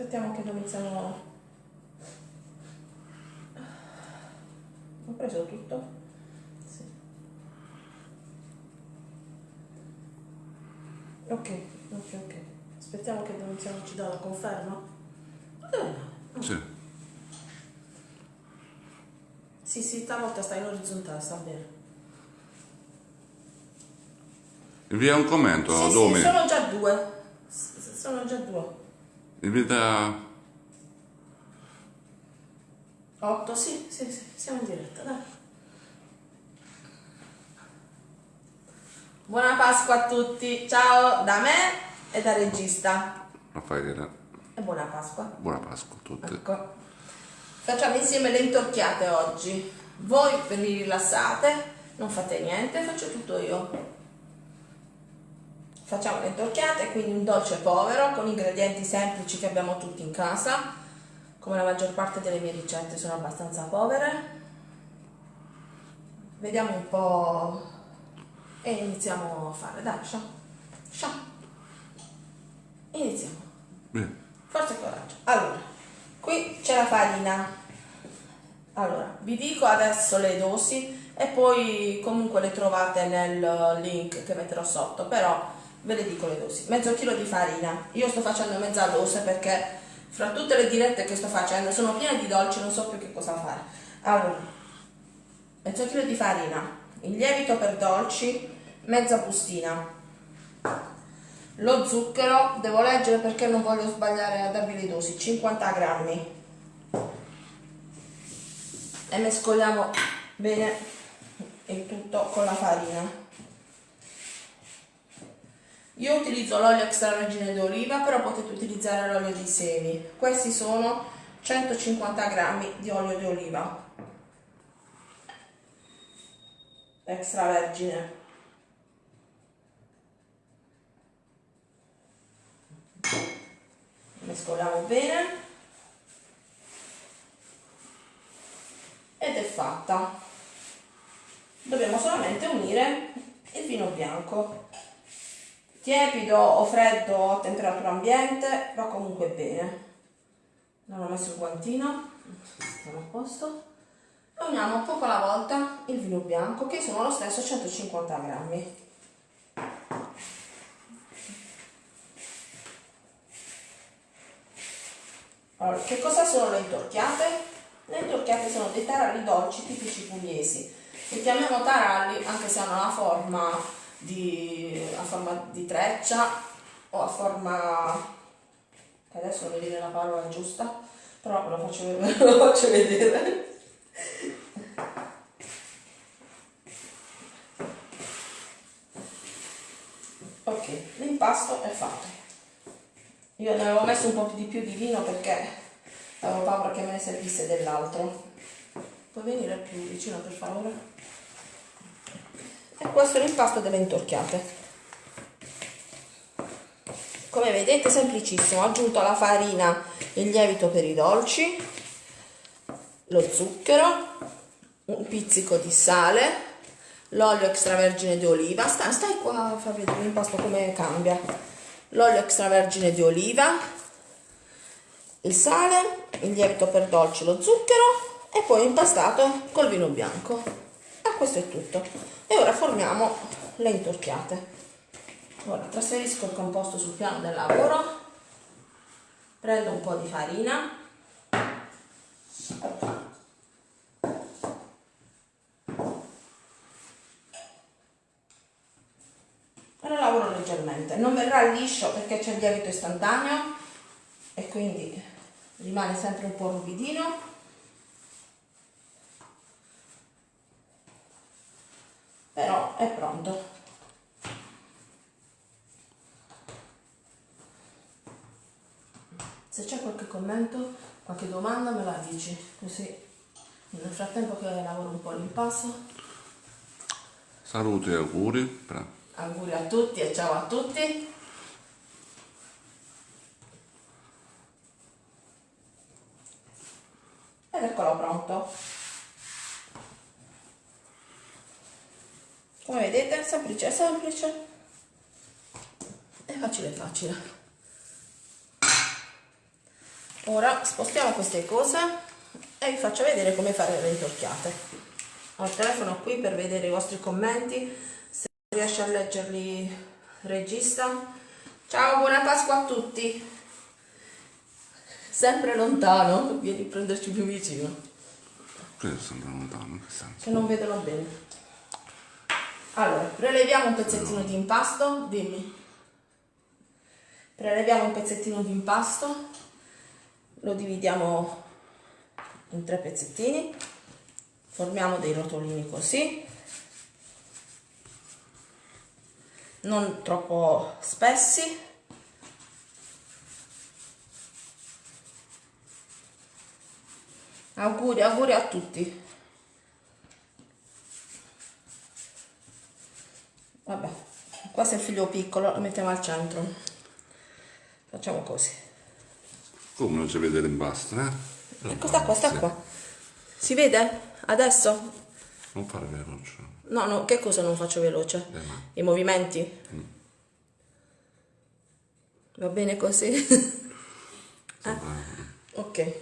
aspettiamo che iniziano ho preso tutto sì. ok ok ok aspettiamo che Domiziano ci dà la conferma eh. sì sì sì stavolta sta in orizzontale sta bene Invia un commento, sì, Domi. Sì, sono già due. Sono già due. Invita... 8, sì, sì, sì, siamo in diretta, dai. Buona Pasqua a tutti, ciao da me e da regista. Raffaele. E buona Pasqua. Buona Pasqua a tutti. Ecco. Facciamo insieme le intorchiate oggi. Voi vi rilassate, non fate niente, faccio tutto io facciamo le intorchiate, quindi un dolce povero con ingredienti semplici che abbiamo tutti in casa, come la maggior parte delle mie ricette sono abbastanza povere. Vediamo un po' e iniziamo a fare, dai, scià, scià. Iniziamo. Forza e coraggio. Allora, qui c'è la farina. Allora, vi dico adesso le dosi e poi comunque le trovate nel link che metterò sotto, però ve le dico le dosi. Mezzo chilo di farina. Io sto facendo mezza dose perché fra tutte le dirette che sto facendo sono piene di dolci non so più che cosa fare. Allora mezzo chilo di farina il lievito per dolci mezza bustina. Lo zucchero devo leggere perché non voglio sbagliare a darvi le dosi 50 grammi. E mescoliamo bene il tutto con la farina io utilizzo l'olio extravergine d'oliva, però potete utilizzare l'olio di semi. Questi sono 150 grammi di olio di oliva extravergine. Mescoliamo bene ed è fatta. Dobbiamo solamente unire il vino bianco tiepido o freddo a temperatura ambiente va comunque bene. Non ho messo il guantino stiamo a posto. E uniamo poco alla volta il vino bianco che sono lo stesso 150 grammi. Allora, che cosa sono le intorchiate? le intorchiate sono dei taralli dolci tipici pugliesi. Li chiamiamo taralli anche se hanno la forma di, a forma di treccia o a forma adesso non mi viene la parola giusta però ve lo faccio, ve lo faccio vedere. Ok l'impasto è fatto. Io ne avevo messo un po' di più di vino perché avevo paura che me ne servisse dell'altro. Puoi venire più vicino per favore e questo è l'impasto delle intorchiate. Come vedete semplicissimo ho aggiunto alla farina il lievito per i dolci lo zucchero un pizzico di sale l'olio extravergine di oliva. Stai, stai qua a far vedere l'impasto come cambia? L'olio extravergine di oliva il sale il lievito per dolci lo zucchero e poi impastato col vino bianco. E questo è tutto e ora formiamo le intorchiate. Ora trasferisco il composto sul piano del lavoro. Prendo un po' di farina. E lo lavoro leggermente. Non verrà liscio perché c'è il lievito istantaneo e quindi rimane sempre un po' rupidino però è pronto. Se c'è qualche commento qualche domanda me la dici. Così nel frattempo che lavoro un po' l'impasto saluti e auguri auguri a tutti e ciao a tutti. Ed eccolo pronto come vedete semplice semplice. E facile facile. Ora spostiamo queste cose e vi faccio vedere come fare le intorchiate. Ho il telefono qui per vedere i vostri commenti se riesce a leggerli regista. Ciao buona pasqua a tutti. Sempre lontano vieni a prenderci più vicino. Che sembra lontano, che senso? che non vedono bene allora preleviamo un pezzettino di impasto dimmi. Preleviamo un pezzettino di impasto lo dividiamo in tre pezzettini formiamo dei rotolini così. Non troppo spessi. Auguri auguri a tutti vabbè questo è il figlio piccolo lo mettiamo al centro. Facciamo così. Come non si vede l'impasto, eh? ecco sta qua sta qua. Si vede? Adesso? Non fare veloce. no no che cosa non faccio veloce? Le mani. i movimenti? Va bene così. Sembra- ok.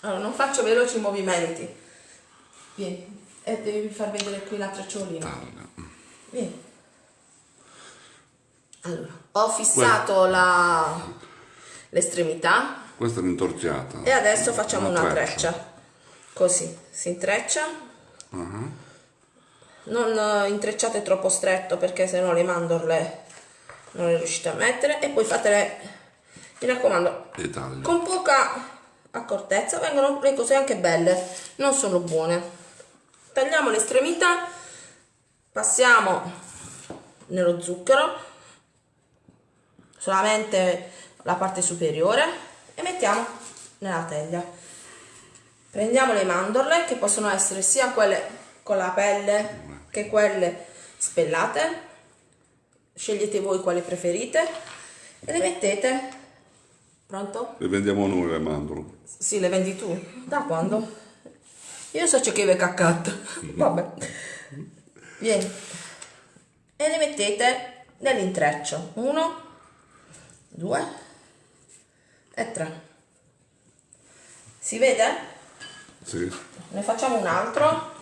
Allora non faccio veloci i movimenti. Vieni e devi far vedere qui la tracciolina. Vieni. Allora, ho fissato la- l'estremità Questa è l'intorciata. e adesso facciamo una, treccia. treccia. Così, si intreccia. Mhm. Non eh, intrecciate troppo stretto perché sennò le mandorle non le riuscite a mettere e poi fatele, mi raccomando, con poca accortezza vengono le cose anche belle, non sono buone. Tagliamo l'estremità, passiamo nello zucchero, solamente la parte superiore e mettiamo nella teglia. Prendiamo le mandorle che possono essere sia quelle con la pelle che quelle spellate. Scegliete voi quale preferite e le mettete. Pronto? Le vendiamo noi le mandorle. Sì, le vendi tu. Da quando? Io so che è caccato. Vabbè. Vieni. E le mettete nell'intreccio. Uno, due e tre. Si vede? Sì. Ne facciamo un altro.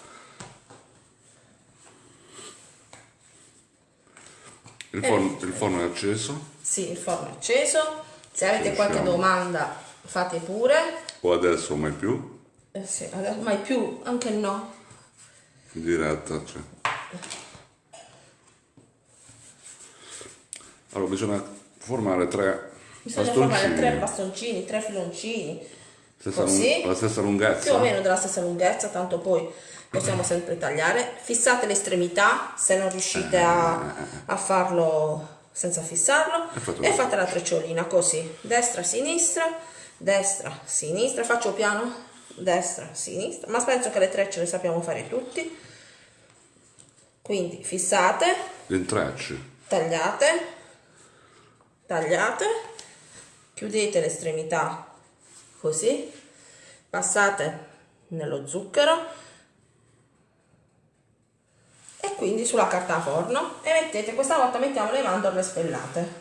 Il forno, il forno è acceso. Sì, il forno è acceso. Se avete Ci qualche domanda fate pure. O adesso mai più. Eh sì, adesso- mai più, anche no. In diretta. Cioè. Allora bisogna formare tre Bisogna formare bastoncini. tre bastoncini, tre filoncini. Stessa Così. la stessa più o lunghezza. meno della stessa lunghezza, tanto poi possiamo sempre tagliare. Fissate le estremità se non riuscite a, a farlo senza fissarlo E fate e la trecciolina così, destra, sinistra, destra, sinistra, faccio piano, destra, sinistra, ma penso che le trecce le sappiamo fare tutti. Quindi fissate, intrecci. tagliate, tagliate, chiudete l'estremità così, passate nello zucchero e quindi sulla carta forno e mettete, questa volta mettiamo le mandorle spellate.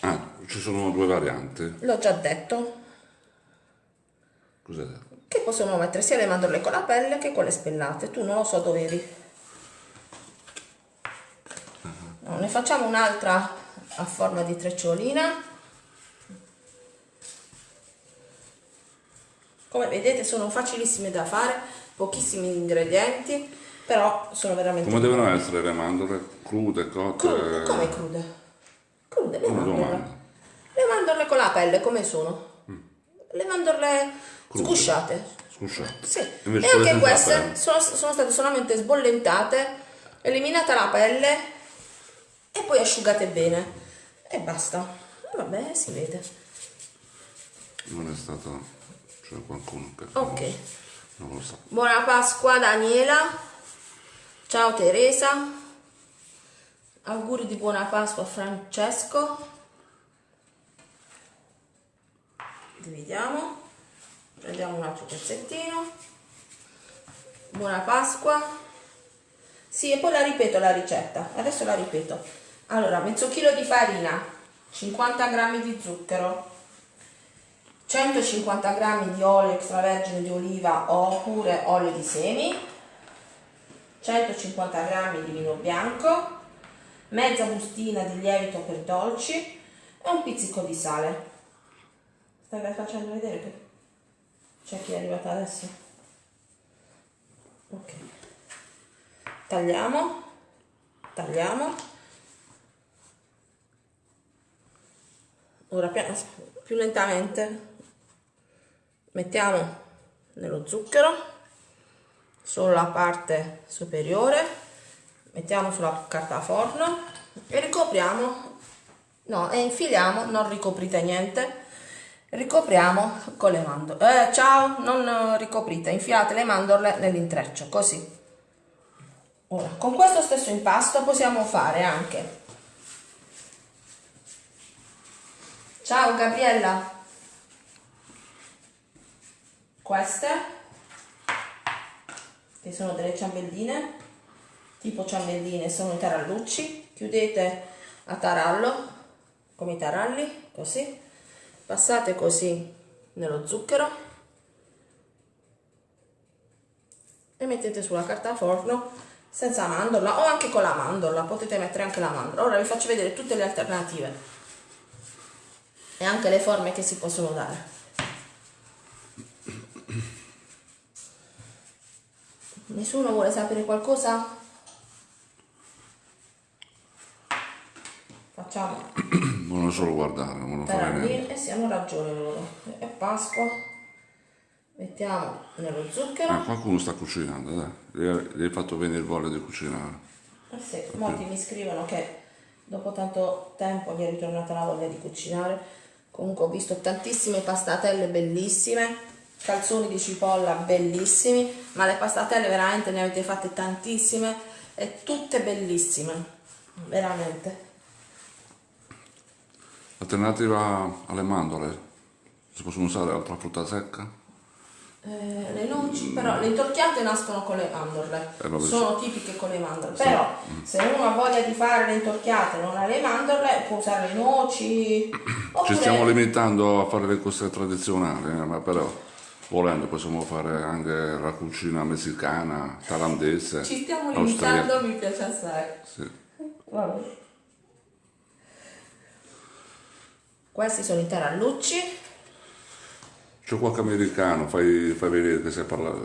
Ah, ci sono due varianti. L'ho già detto Cos'è? che possiamo mettere sia le mandorle con la pelle che quelle spellate, tu non lo so dove eri. No, ne facciamo un'altra a forma di trecciolina. Come vedete sono facilissime da fare, pochissimi ingredienti, però sono veramente Come devono essere le mandorle? Crude, cotte? crude. Come crude? Crude, le mandorle. Le mandorle con la pelle come sono? Mm. Le mandorle Crude. scusciate. Scusate. Sì, Invece e anche queste sono, sono state solamente sbollentate, eliminata la pelle e poi asciugate bene. E basta. E Vabbè, si vede. Non è stato... C'è qualcuno che... Ok. Non lo sa. Buona Pasqua Daniela. Ciao Teresa. Auguri di buona Pasqua Francesco. Dividiamo. Prendiamo un altro pezzettino. Buona Pasqua. Sì, e poi la ripeto la ricetta. Adesso la ripeto. Allora, mezzo chilo di farina, 50 grammi di zucchero, 150 g di olio extravergine di oliva oppure olio di semi, 150 g di vino bianco, mezza bustina di lievito per dolci e un pizzico di sale. Stai facendo vedere che c'è chi è arrivato adesso? Ok. Tagliamo, tagliamo. Ora più lentamente. Mettiamo nello zucchero solo la parte superiore. Mettiamo sulla carta forno e ricopriamo. No e infiliamo non ricoprite niente. Ricopriamo con le mandorle. Eh, ciao non ricoprite infiate le mandorle nell'intreccio così. Ora con questo stesso impasto possiamo fare anche ciao Gabriella. Queste che sono delle ciambelline tipo ciambelline sono i tarallucci chiudete a tarallo come i taralli così. Passate così nello zucchero e mettete sulla carta forno senza mandorla o anche con la mandorla potete mettere anche la mandorla. Ora vi faccio vedere tutte le alternative e anche le forme che si possono dare Nessuno vuole sapere qualcosa? Facciamo. Vogliono solo guardare, non vogliono fare niente. Eh sì, hanno ragione loro. È Pasqua. Mettiamo nello zucchero. Eh, qualcuno sta cucinando, dai. Gli hai fatto venire voglia di cucinare. Eh sì, molti mi scrivono che dopo tanto tempo gli è ritornata la voglia di cucinare. Comunque ho visto tantissime pastatelle bellissime calzoni di cipolla bellissimi, ma le pastatelle veramente ne avete fatte tantissime e tutte bellissime, veramente. Alternativa alle mandorle, si possono usare altra frutta secca? Eh, le noci, però le intorchiate nascono con le mandorle, eh, sono tipiche con le mandorle, sì. però mm. se uno ha voglia di fare le intorchiate e non ha le mandorle può usare le noci. Oppure... Ci stiamo limitando a fare le cose tradizionali, eh, ma però volendo possiamo fare anche la cucina messicana, thailandese. Ci stiamo limitando, mi piace assai. Sì. Questi sono i tarallucci. C'è qualche americano, fai, fai vedere che sai parlare,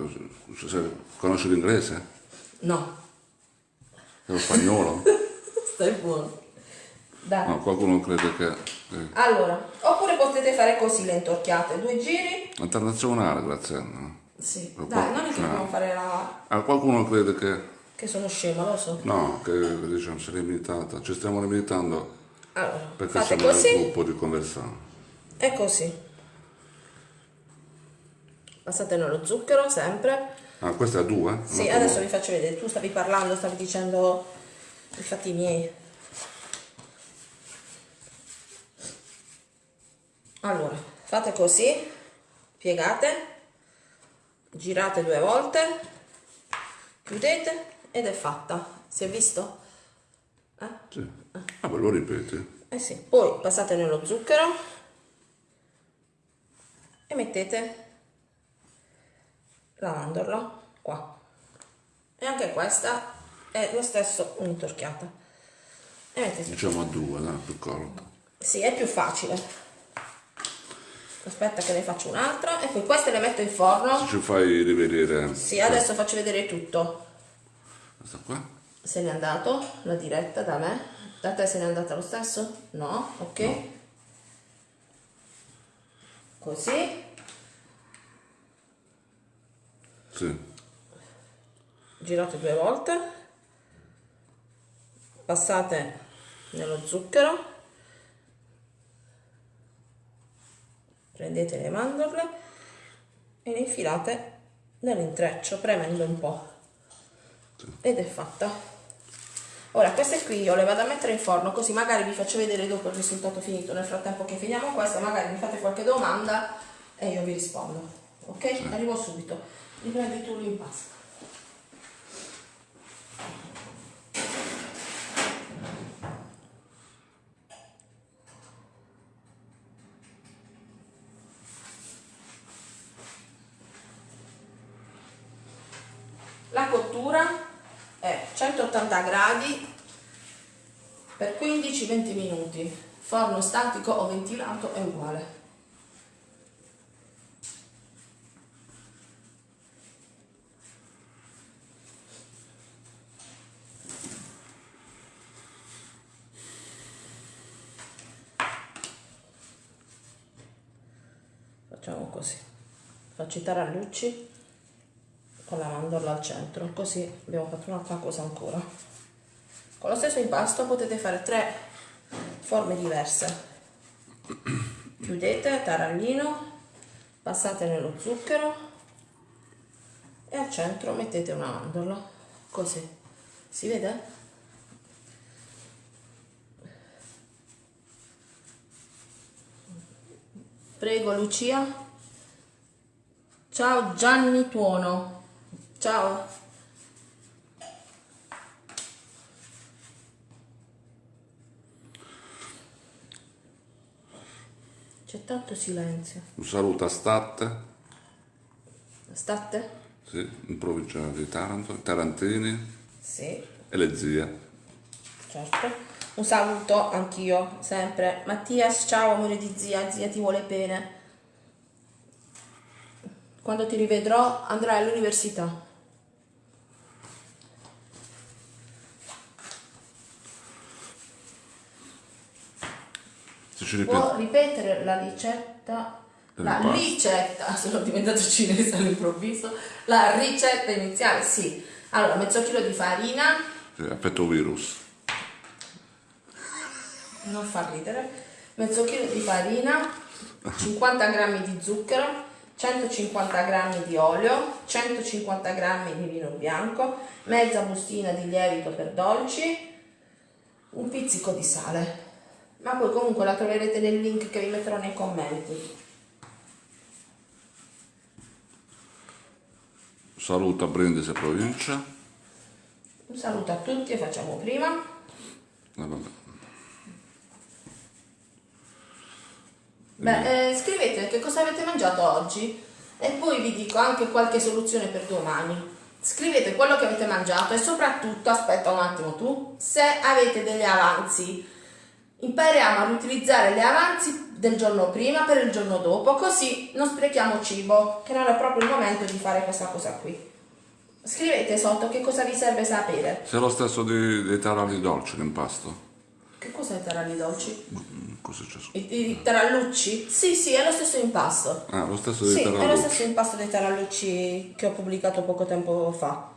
conosci l'inglese? No. È lo spagnolo? Stai buono. Dai. No, qualcuno crede che... Eh. Allora, oppure potete fare così le intorchiate, due giri. Internazionale, grazie. Sì, Però dai, non è che dobbiamo fare la... Ah, qualcuno crede che... Che sono scema, lo so. No, che diciamo, si è limitata. Ci stiamo limitando allora, perché siamo così. nel gruppo di conversione. E così. Passate nello zucchero, sempre. Ah, questa è a due? Sì, adesso vi faccio vedere. Tu stavi parlando, stavi dicendo i fatti miei. allora fate così piegate girate due volte chiudete ed è fatta si è visto? Eh? Sì. Ah, ma lo ripeti? Eh sì. Poi passate nello zucchero e mettete la mandorla qua. E anche questa è lo stesso un'intorchiata. Diciamo a due, no? più corto. Sì, è più facile aspetta che ne faccio un'altra e poi queste le metto in forno se ci fai rivedere sì adesso faccio vedere tutto questa qua se n'è andato la diretta da me da te se n'è andata lo stesso? no? ok no. così sì. Girate due volte. Passate nello zucchero. Prendete le mandorle e le infilate nell'intreccio premendo un po' ed è fatta. Ora queste qui io le vado a mettere in forno così magari vi faccio vedere dopo il risultato finito. Nel frattempo che finiamo questa magari mi fate qualche domanda e io vi rispondo. Ok? arrivo subito li prendi tu l'impasto la cottura è 180 gradi per 15-20 minuti. Forno statico o ventilato è uguale. Faccio i tarallucci con la mandorla al centro, così abbiamo fatto un'altra cosa ancora. Con lo stesso impasto potete fare tre forme diverse. Chiudete tarallino, passate nello zucchero e al centro mettete una mandorla, così. Si vede? Prego Lucia. Ciao Gianni Tuono. Ciao. C'è tanto silenzio. Un saluto a Statte, State? sì, in provincia di Taranto, Tarantini Sì, e le zie. certo. Un saluto anch'io, sempre. Mattias, ciao amore di zia, zia ti vuole bene. Quando ti rivedrò andrai all'università. Può ripetere la ricetta? La Dell'impasto. ricetta, sono diventato cinese all'improvviso. La ricetta iniziale, sì. Allora, mezzo chilo di farina, effetto virus. non fa ridere, mezzo chilo di farina, 50 g di zucchero, 150 g di olio, 150 g di vino bianco, mezza bustina di lievito per dolci, un pizzico di sale. Ma poi comunque la troverete nel link che vi metterò nei commenti. Saluto a Brindisi provincia. Un saluto a tutti e facciamo prima. Eh, Beh, eh, scrivete che cosa avete mangiato oggi e poi vi dico anche qualche soluzione per domani. Scrivete quello che avete mangiato e soprattutto, aspetta un attimo tu, se avete degli avanzi. Impariamo a riutilizzare gli avanzi del giorno prima per il giorno dopo, così non sprechiamo cibo, che non è proprio il momento di fare questa cosa qui. Scrivete sotto che cosa vi serve sapere. Se è lo stesso di- dei taralli dolci l'impasto. Che cos'è i taralli dolci? Mm, Cosa c'è su? I, i tarallucci? Sì, sì, è lo stesso impasto. Ah, lo stesso dei Sì, è lo tarallucci. stesso impasto dei tarallucci che ho pubblicato poco tempo fa.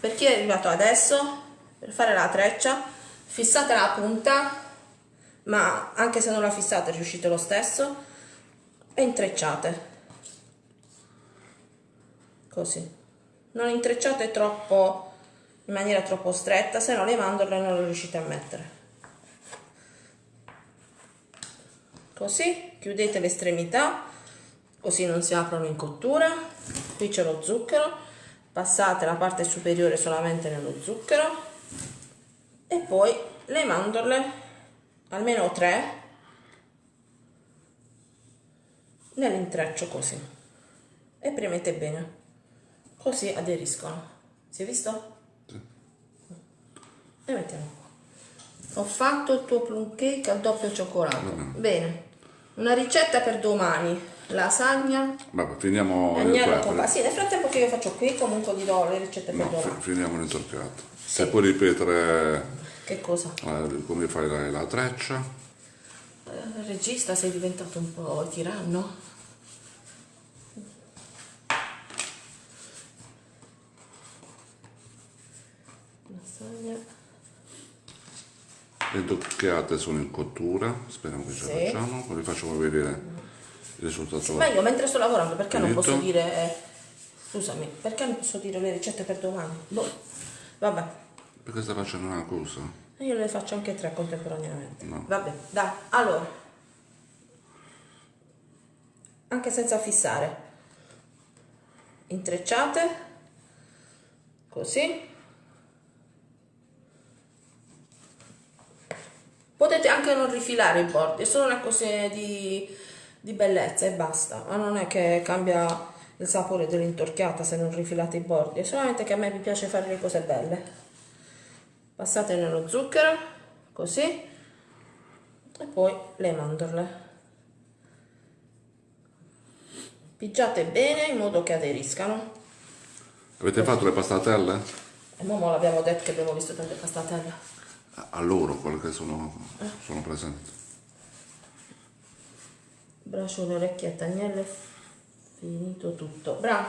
Per chi è arrivato adesso, per fare la treccia, fissate la punta, ma anche se non la fissate riuscite lo stesso, e intrecciate. Così. Non intrecciate troppo in maniera troppo stretta, se no le mandorle non le riuscite a mettere. Così, chiudete le estremità, così non si aprono in cottura. Qui c'è lo zucchero, passate la parte superiore solamente nello zucchero e poi le mandorle, almeno tre, nell'intreccio così e premete bene, così aderiscono. Si è visto? E mettiamo qua. Ho fatto il tuo plum cake al doppio cioccolato. Bene. Una ricetta per domani. Lasagna, Vabbè, finiamo agnello con pa- Sì, nel frattempo che io faccio qui comunque vi do le ricette per No, domani. fi- finiamo l'intorchiato. Se puoi ripetere Che cosa? eh, come fai la, la treccia, Eh, regista sei diventato un po' tiranno? Lasagna. Le intocchiate sono in cottura, speriamo che ce la Sì. facciamo, poi vi facciamo vedere il risultato. Ma io mentre sto lavorando perché non Finito? posso dire... eh, scusami, perché non posso dire le ricette per domani? Boh. Vabbè, Perché stai facendo una cosa? io le faccio anche tre contemporaneamente. No. Vabbè, dai, allora. Anche senza fissare. Intrecciate. Così. Potete anche non rifilare i bordi, è solo una questione di, di bellezza e basta, ma non è che cambia il sapore dell'intorchiata se non rifilate i bordi, è solamente che a me mi piace fare le cose belle. Passate nello zucchero, così, e poi le mandorle. Pigiate bene in modo che aderiscano. Avete fatto le pastatelle? E mo l'abbiamo detto che abbiamo visto tante pastatelle. A loro, quelle che sono, sono presenti. Braciole, orecchiette, agnelle, finito tutto. Bravo.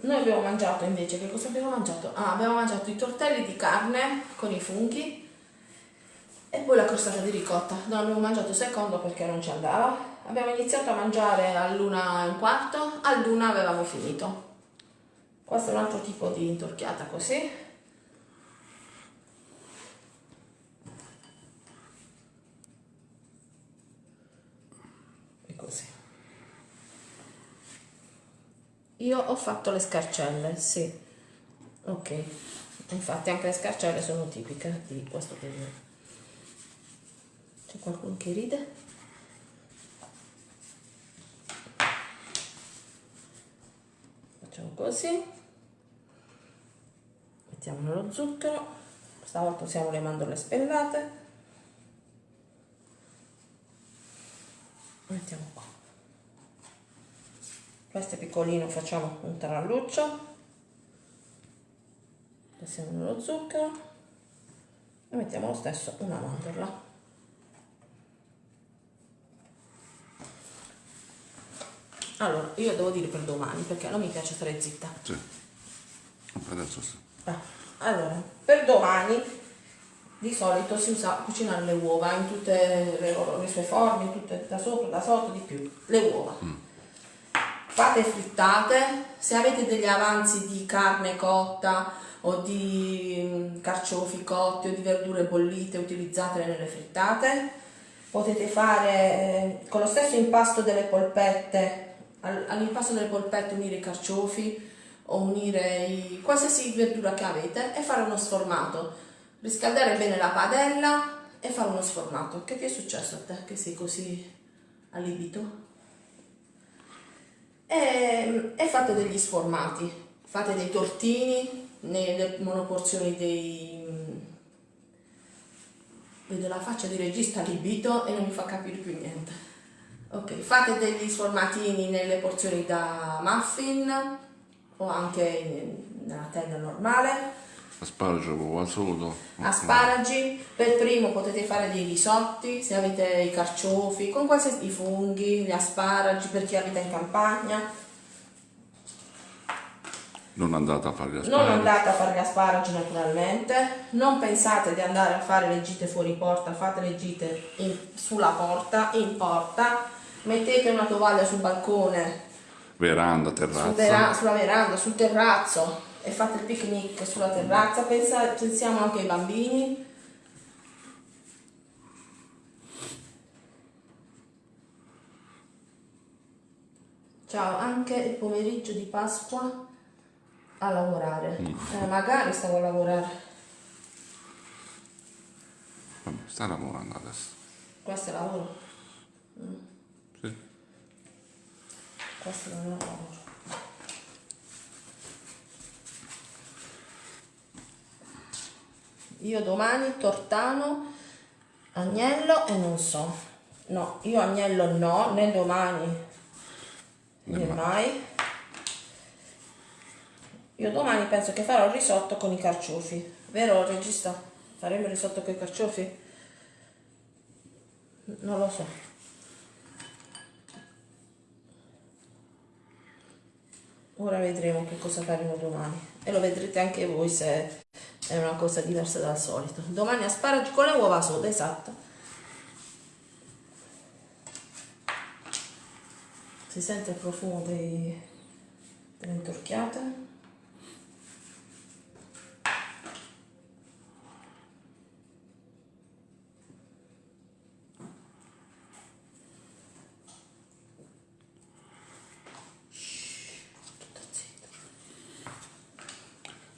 Noi abbiamo mangiato invece, che cosa abbiamo mangiato? Ah, abbiamo mangiato i tortelli di carne con i funghi e poi la crostata di ricotta. Non abbiamo mangiato secondo perché non ci andava. Abbiamo iniziato a mangiare all'una e un quarto, all'una avevamo finito. Questo è un altro tipo di intorchiata così. E così. Io ho fatto le scarcelle, sì. Ok. Infatti anche le scarcelle sono tipiche di questo periodo. C'è qualcuno che ride? Facciamo così. Mettiamo nello zucchero. Stavolta usiamo le mandorle spellate. Mettiamo qua. Questo è piccolino, facciamo un taralluccio. Passiamo nello zucchero e mettiamo lo stesso una mandorla. Allora, io devo dire per domani perché non mi piace stare zitta. Sì. Adesso sì. Ah, Allora, per domani di solito si usa cucinare le uova in tutte le, le sue forme, tutte da sopra, da sotto, di più. Le uova. Fate frittate, se avete degli avanzi di carne cotta o di mm, carciofi cotti o di verdure bollite, utilizzatele nelle frittate. Potete fare eh, con lo stesso impasto delle polpette, al- all'impasto delle polpette unire i carciofi o unire i- qualsiasi verdura che avete e fare uno sformato. Riscaldare bene la padella e fare uno sformato. Che ti è successo a te che sei così allibito? E, e fate degli sformati, fate dei tortini nelle monoporzioni dei... Vedo la faccia di regista allibito e non mi fa capire più niente. Ok, fate degli sformatini nelle porzioni da muffin o anche nella tenda normale. Asparagi, uova sodo. Asparagi, per primo potete fare dei risotti se avete i carciofi, con qualsiasi i funghi, gli asparagi per chi abita in campagna. Non andate a fare gli Non asparagi. andate a fare gli asparagi naturalmente, non pensate di andare a fare le gite fuori porta, fate le gite in- sulla porta, in porta, mettete una tovaglia sul balcone, Veranda, sul terrazza. vera- sulla veranda, sul terrazzo e fate il picnic sulla terrazza, Pensa- pensiamo anche ai bambini. Ciao, anche il pomeriggio di Pasqua a lavorare. Eh, magari stavo a lavorare. Sta lavorando adesso. Questo è lavoro. Sì. Questo non è lavoro. Io domani tortano, agnello e non so. No, io agnello no, né domani né mai. Io domani penso che farò il risotto con i carciofi. Vero regista? Faremo il risotto con i carciofi? Non lo so. Ora vedremo che cosa faremo domani e lo vedrete anche voi se è una cosa diversa dal solito. Domani asparagi con le uova sode, esatto. Si sente il profumo dei, delle intorchiate.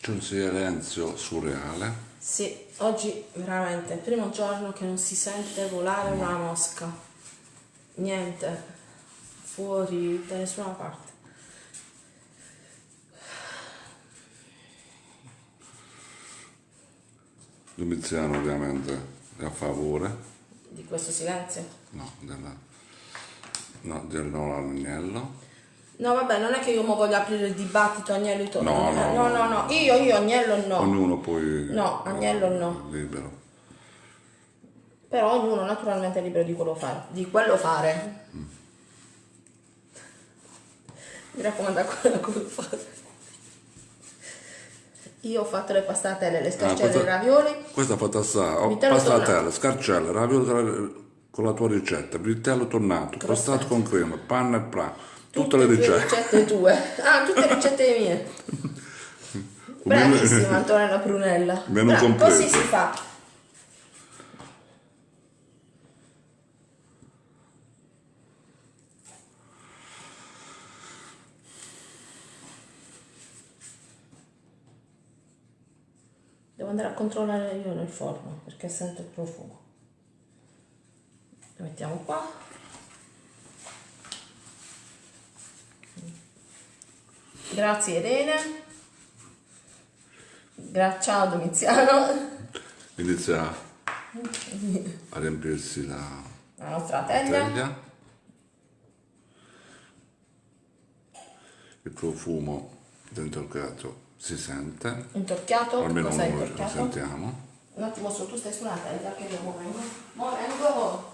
C'è un silenzio surreale. Sì, oggi veramente è il primo giorno che non si sente volare una mosca. Niente. fuori da nessuna parte. Domiziano ovviamente è a favore. Di questo silenzio? No, della, no, del no all'agnello. No, vabbè, non è che io mo voglio aprire il dibattito Agnello e Tonino. No, no, no, no, no. Io, io, Agnello no. Ognuno poi... No, Agnello no. Libero. Però ognuno naturalmente è libero di quello fare. Di quello fare. Mi raccomando quello come fare. Io ho fatto le pastatelle, le scarcelle e i questa- ravioli. Questa fatta assai. Ho Vitello pastatelle, scarcelle, ravioli con la tua ricetta, vitello tonnato, pastato con crema, panna e pra. Tutte le tue ricette. ricette tue. Ah, tutte le ricette mie. Bravissima Antonella Prunella. Menù Brava, completo. Così si fa. Devo andare a controllare io nel forno perché sento il profumo. Lo mettiamo qua. Grazie Irene. Gra- ciao Domiziano. Inizia a riempirsi la La nostra teglia. teglia. Il profumo gatto si sente, Intorchiato. almeno Cosa noi lo sentiamo. Un attimo solo, tu stai sulla teglia che io mo vengo. Mo vengo.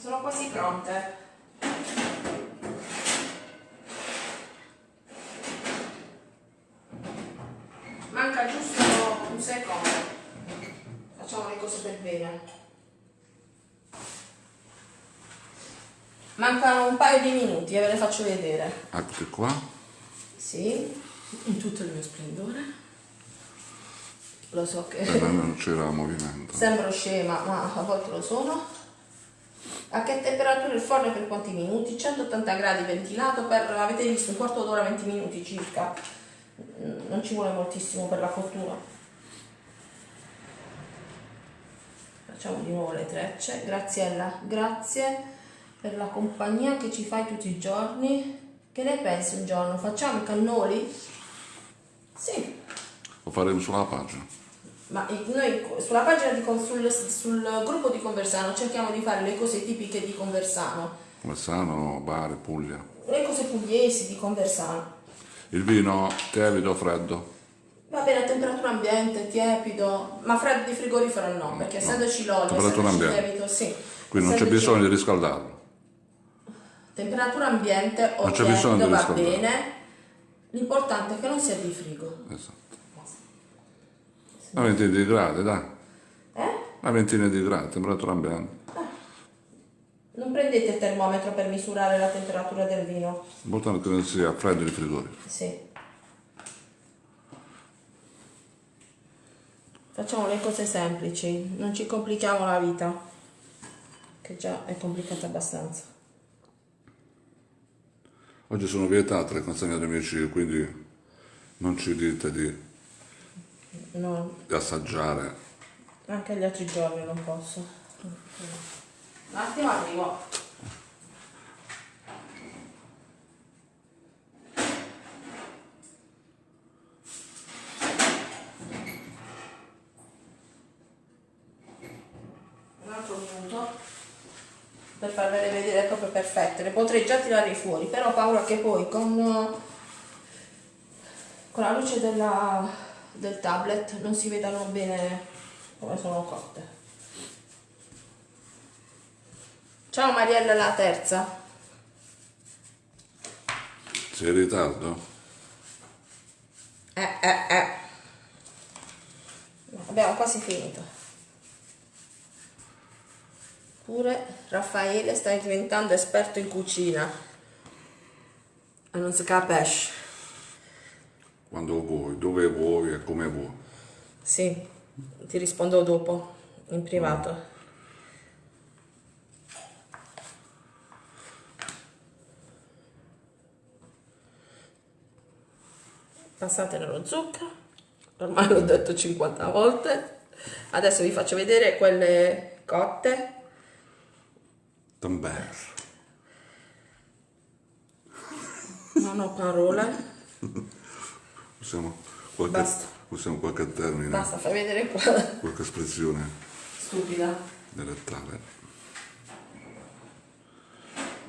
Sono quasi pronte. Manca giusto un secondo. Facciamo le cose per bene. Mancano un paio di minuti e ve le faccio vedere. Eccoti qua. Sì, in tutto il mio splendore. Lo so che Per me non c'era movimento. sembro scema, ma a volte lo sono. A che temperatura il forno e per quanti minuti? 180 gradi ventilato per, avete visto, un quarto d'ora, 20 minuti circa. Mm, Non ci vuole moltissimo per la cottura. Facciamo di nuovo le trecce. Graziella, grazie per la compagnia che ci fai tutti i giorni. Che ne pensi un giorno? Facciamo i cannoli? Sì, Lo faremo sulla pagina. ma noi sulla pagina di sul, sul gruppo di Conversano cerchiamo di fare le cose tipiche di Conversano, Versano, Bari, Puglia. le cose pugliesi di Conversano. Il vino tiepido, freddo. Va bene a temperatura ambiente, tiepido, ma freddo di frigorifero no, perché essendoci l'olio, Temperatura essendoci ambiente. lievito, sì. Quindi non c'è bisogno di riscaldarlo. Temperatura ambiente o di va bene, l'importante è che non sia di frigo. Esatto. Una ventina di gradi, dai. Eh? Una ventina di gradi, temperatura ambiente. Non prendete il termometro per misurare la temperatura del vino. L'importante è che non sia freddo di frigorifero. Sì. Facciamo le cose semplici, non ci complichiamo la vita, che già è complicata abbastanza. Oggi sono vietate le consegne a domicilio, quindi non ci dite di, No, di assaggiare. anche gli altri giorni non posso. Un attimo arrivo. Un altro minuto per farvele vedere proprio perfette. Le potrei già tirare fuori, però ho paura che poi con, con la luce della- del tablet non si vedano bene come sono cotte. Ciao Mariella la terza. Sei in ritardo? Eh, eh, eh. Abbiamo quasi finito. Pure Raffaele sta diventando esperto in cucina. E non si capisce. Quando vuoi, dove vuoi e come vuoi. Sì, ti rispondo dopo, in privato. Passate nello zucchero, ormai l'ho detto 50 volte. Adesso vi faccio vedere quelle cotte. Tamber. Non ho parole. Usiamo qualche, Basta. usiamo qualche termine, Basta, fai vedere qua. qualche espressione Stupida. dialettale.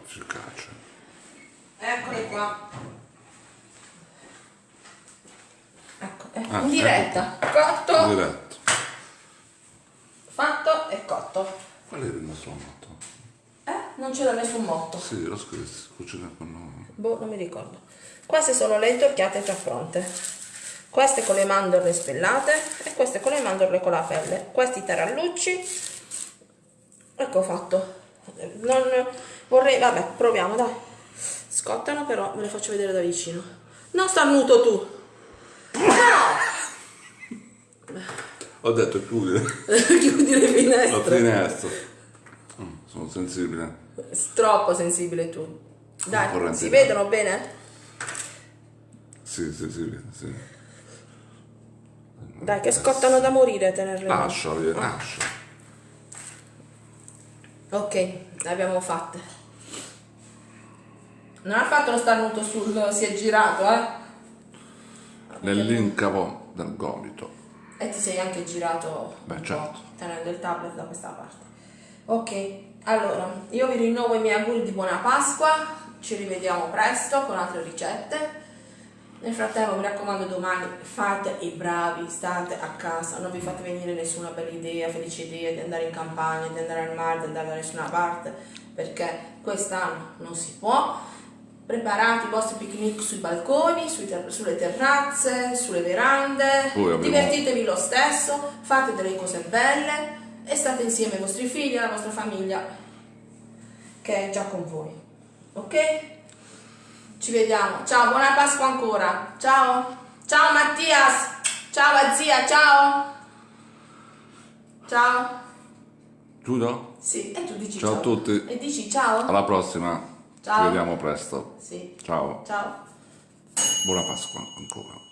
Efficace. Eccole qua. Ecco, eh, Ah, in diretta. Cotto, Diretto. fatto e cotto. Qual era il nostro motto? Non c'era nessun motto. Sì, lo scritto, cucina con noi. Boh, non mi ricordo. Queste sono le intorchiate già pronte. Queste con le mandorle spellate e queste con le mandorle con la pelle. Questi tarallucci. Ecco fatto. Non vorrei, vabbè, proviamo, dai. Scottano però, ve le faccio vedere da vicino. Non starnuto tu. Ho detto chiudere Chiudi le la finestre. finestra. Mm, sono sensibile. Troppo sensibile tu. Dai, si vedono bene? Sì, sensibile, sì. Dai, che scottano da morire tenerle. Lascia, via, lascia. Ok, le abbiamo fatte. Non ha fatto lo starnuto sul... si è girato, eh? Nell'incavo del gomito. E ti sei anche girato Beh, certo. tenendo il tablet da questa parte. Ok, allora, io vi rinnovo i miei auguri di buona Pasqua, ci rivediamo presto con altre ricette. Nel frattempo mi raccomando domani fate i bravi, state a casa, non vi fate venire nessuna bella idea, felice idea di andare in campagna, di andare al mare, di andare da nessuna parte, perché quest'anno non si può. Preparate i vostri picnic sui balconi, ter- sulle terrazze, sulle verande, divertitevi lo stesso, fate delle cose belle e state insieme ai vostri figli, alla vostra famiglia che è già con voi. Ok? Ci vediamo. Ciao, buona Pasqua ancora. Ciao. Ciao Mattias. Ciao zia, ciao. Ciao. Chiudo? Sì, e tu dici Ciao ciao. a tutti. E dici ciao? Alla prossima. Ciao. Ci vediamo presto. Sì. Ciao. Ciao. Buona Pasqua ancora.